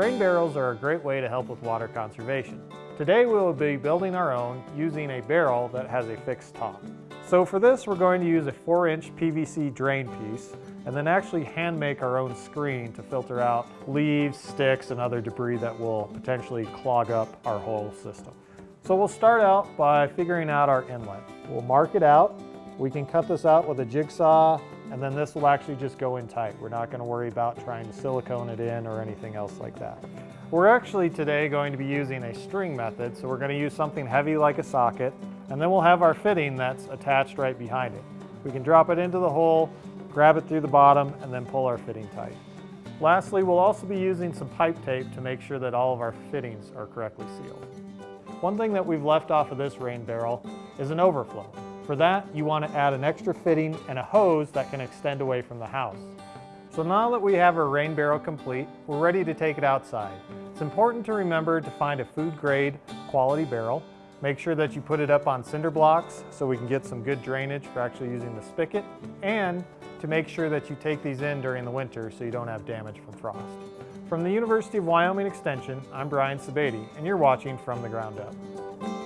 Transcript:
Rain barrels are a great way to help with water conservation. Today we will be building our own using a barrel that has a fixed top. So for this we're going to use a 4-inch PVC drain piece and then actually hand make our own screen to filter out leaves, sticks, and other debris that will potentially clog up our whole system. So we'll start out by figuring out our inlet. We'll mark it out. We can cut this out with a jigsaw and then this will actually just go in tight. We're not gonna worry about trying to silicone it in or anything else like that. We're actually today going to be using a string method, so we're gonna use something heavy like a socket, and then we'll have our fitting that's attached right behind it. We can drop it into the hole, grab it through the bottom, and then pull our fitting tight. Lastly, we'll also be using some pipe tape to make sure that all of our fittings are correctly sealed. One thing that we've left off of this rain barrel is an overflow. For that, you want to add an extra fitting and a hose that can extend away from the house. So now that we have our rain barrel complete, we're ready to take it outside. It's important to remember to find a food grade quality barrel. Make sure that you put it up on cinder blocks so we can get some good drainage for actually using the spigot and to make sure that you take these in during the winter so you don't have damage from frost. From the University of Wyoming Extension, I'm Brian Sebade and you're watching From the Ground Up.